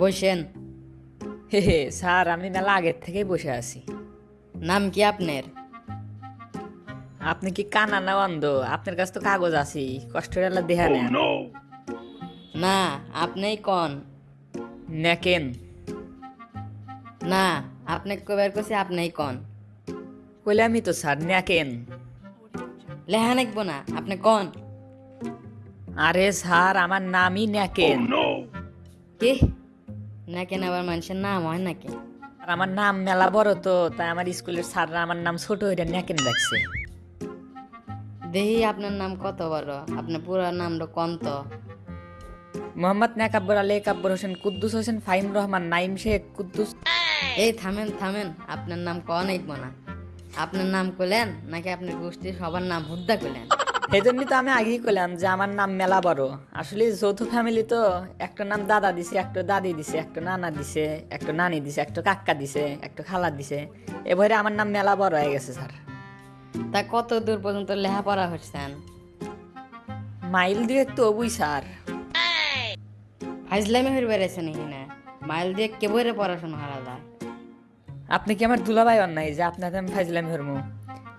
বসেন। হে হে স্যার আমি মেলা আগের থেকেই বসে আছি। নাম কি আপনার? আপনি কি কানা না অন্ধ? আপনার কাছে তো কাগজ আছে কষ্ট করে দেখা নেন। না আপনিই কন? নেকেন। না আপনি কবার করছি আপনিই কন? কইলে আমি তো স্যার নেকেন। লেহা লিখব না আপনি কন? আরে স্যার আমার নামই নেকেন। কি না কেন আবার মানুষের নাম হয় নাকি? আর আমার নাম মেলা বড় তো তাই আমার স্কুলের স্যাররা আমার নাম ছোট নেকেন রাখছে দেখি আপনার নাম কত বড় আপনার পুরো নামটা কন তো মোহাম্মদ নেকাব্বর আলী কাব্বর হোসেন কুদ্দুস হোসেন ফাহিম রহমান নাইম শেখ কুদ্দুস। এই থামেন থামেন আপনার নাম কন লিখব না। আপনার নাম কইলেন নাকি আপনার গোষ্ঠীর সবার নাম হুদ্দা কইলেন? এই জন্যই তো আমি আগেই কইলাম যে আমার নাম মেলা বড়। আসলে যৌথ ফ্যামিলি তো একটা নাম দাদা দিছে একটা দাদি দিছে একটা নানা দিছে একটা নানি দিছে একটা কাক্কা দিছে একটা খালা দিছে। এবারে আমার নাম মেলা বড় হয়ে গেছে স্যার। তা কত দূর পর্যন্ত লেখাপড়া হচ্ছেন মাইল দিয়ে তো অবুই স্যার। ফাইজলামি হয়ে বেড়েছে নাকি না মাইল দিয়ে কেবরে পড়াশোনা হারা যায় আপনি কি আমার দুলাভাই অন্যায়? যে আপনাকে আমি ফাইজলাম ধর্ম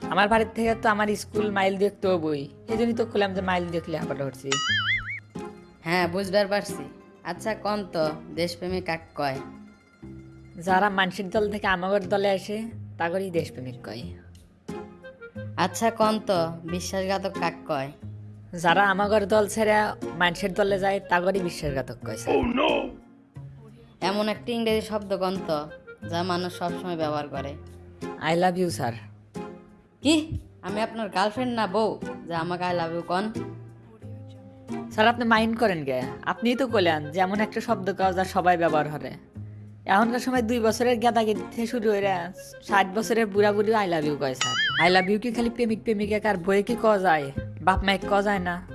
আমার বাড়ির থেকে তো আমার স্কুল মাইল দিয়ে তো বই। এই জন্যই তো খুললাম যে মাইল দিয়ে লেখাপড়া করছি। হ্যাঁ বুঝবার পারছি। আচ্ছা কন তো? দেশপ্রেমিক কাক কয়? যারা মানসিক দল থেকে আমাগর দলে আসে তাগরই দেশপ্রেমিক কয়। আচ্ছা কন তো? বিশ্বাসঘাতক কাক কয়? যারা আমাগর দল ছেড়ে মানুষের দলে যায় তাগরই বিশ্বাসঘাতক কয় এমন একটি ইংরেজি শব্দ কন তো? যা মানুষ সবসময় ব্যবহার করে। আই লাভ ইউ স্যার কি? আমি আপনার গার্লফ্রেন্ড না বউ? যে আমাকে আই লাভ ইউ কন। স্যার আপনি মাইন্ড করেন গে। আপনিই তো কইলেন যে এমন একটা শব্দ কাজ যা সবাই ব্যবহার করে। এখনকার সময় দুই বছরের গেদাগেদি থেকে শুরু হয়ে ষাট বছরের বুড়া বুড়ি আই লাভ ইউ কয় স্যার আই লাভ ইউ কি খালি প্রেমিক প্রেমিকা কার বইয়ে কি কওয়া যায়? বাপ মাইক কওয়া যায় না।